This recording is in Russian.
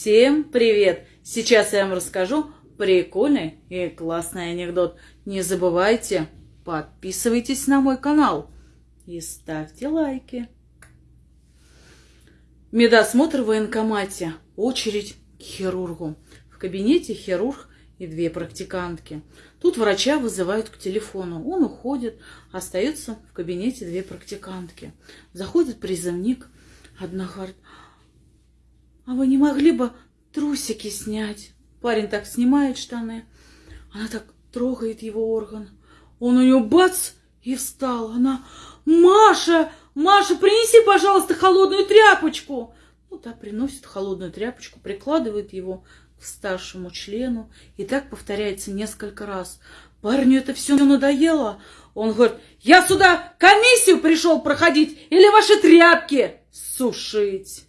Всем привет! Сейчас я вам расскажу прикольный и классный анекдот. Не забывайте, подписывайтесь на мой канал и ставьте лайки. Медосмотр в военкомате. Очередь к хирургу. В кабинете хирург и две практикантки. Тут врача вызывают к телефону. Он уходит, остаются в кабинете две практикантки. Заходит призывник. Одна говорит, а вы не могли бы трусики снять? Парень так снимает штаны. Она так трогает его орган. Он у нее бац и встал. Она, Маша, Маша, принеси, пожалуйста, холодную тряпочку. Ну, та приносит холодную тряпочку, прикладывает его к старшему члену. И так повторяется несколько раз. Парню это все надоело. Он говорит, я сюда комиссию пришел проходить или ваши тряпки сушить.